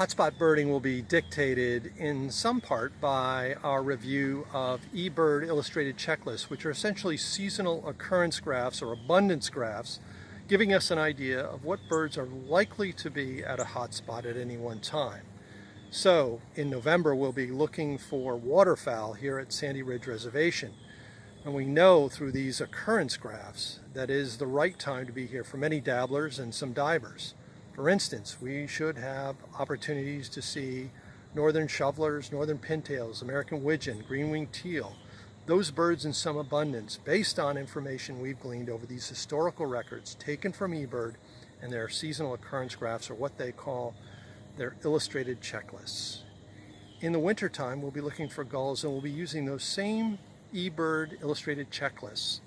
Hotspot birding will be dictated in some part by our review of eBird illustrated checklists, which are essentially seasonal occurrence graphs or abundance graphs, giving us an idea of what birds are likely to be at a hotspot at any one time. So in November, we'll be looking for waterfowl here at Sandy Ridge Reservation. And we know through these occurrence graphs that is the right time to be here for many dabblers and some divers. For instance, we should have opportunities to see northern shovelers, northern pintails, American widgeon, green-winged teal, those birds in some abundance based on information we've gleaned over these historical records taken from eBird and their seasonal occurrence graphs or what they call their illustrated checklists. In the wintertime, we'll be looking for gulls and we'll be using those same eBird illustrated checklists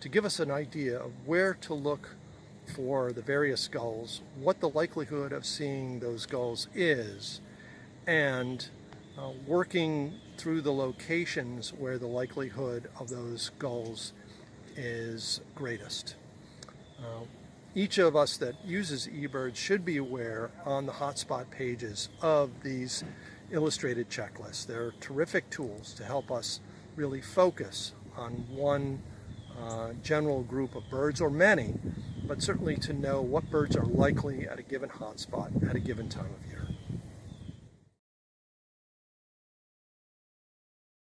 to give us an idea of where to look for the various gulls, what the likelihood of seeing those gulls is, and uh, working through the locations where the likelihood of those gulls is greatest. Uh, each of us that uses eBird should be aware on the hotspot pages of these illustrated checklists. They're terrific tools to help us really focus on one uh, general group of birds or many but certainly to know what birds are likely at a given hotspot at a given time of year.